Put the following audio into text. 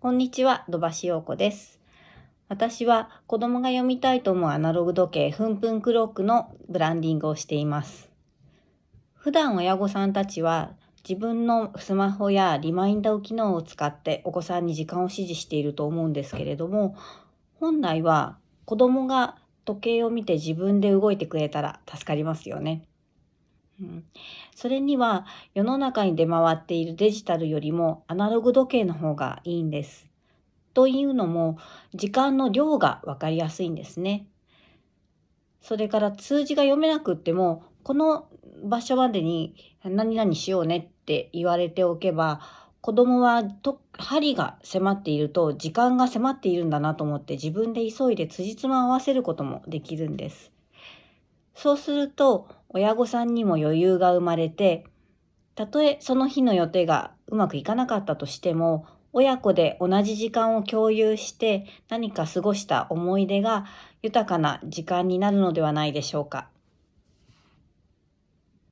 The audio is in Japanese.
こんにちは、土橋陽子です。私は子供が読みたいと思うアナログ時計、ふんぷんクロックのブランディングをしています。普段親御さんたちは自分のスマホやリマインダー機能を使ってお子さんに時間を指示していると思うんですけれども、本来は子供が時計を見て自分で動いてくれたら助かりますよね。うん、それには世の中に出回っているデジタルよりもアナログ時計の方がいいんです。というのも時間の量が分かりやすいんですね。それから数字が読めなくってもこの場所までに何々しようねって言われておけば子供はと針が迫っていると時間が迫っているんだなと思って自分で急いで辻褄を合わせることもできるんです。そうすると親御さんにも余裕が生まれてたとえその日の予定がうまくいかなかったとしても親子で同じ時間を共有して何か過ごした思い出が豊かな時間になるのではないでしょうか。